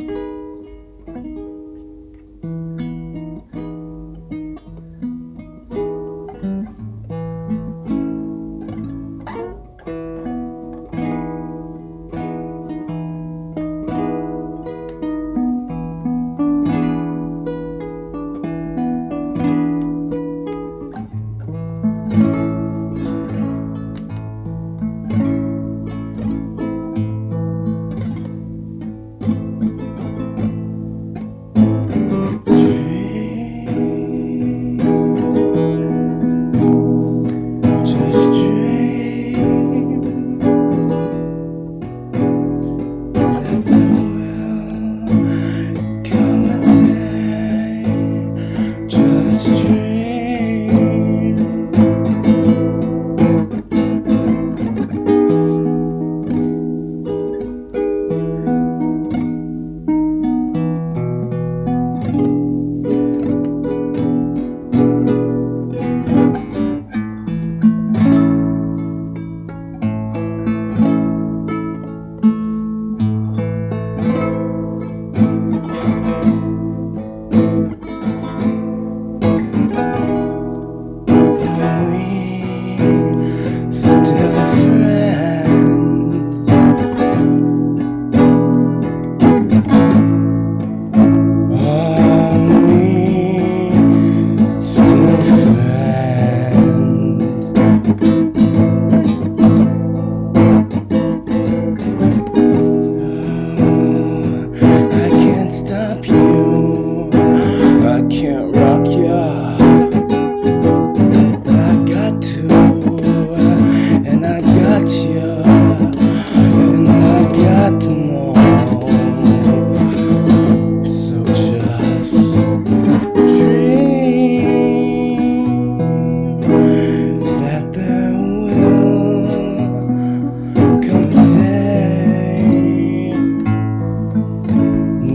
you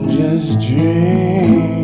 just dream.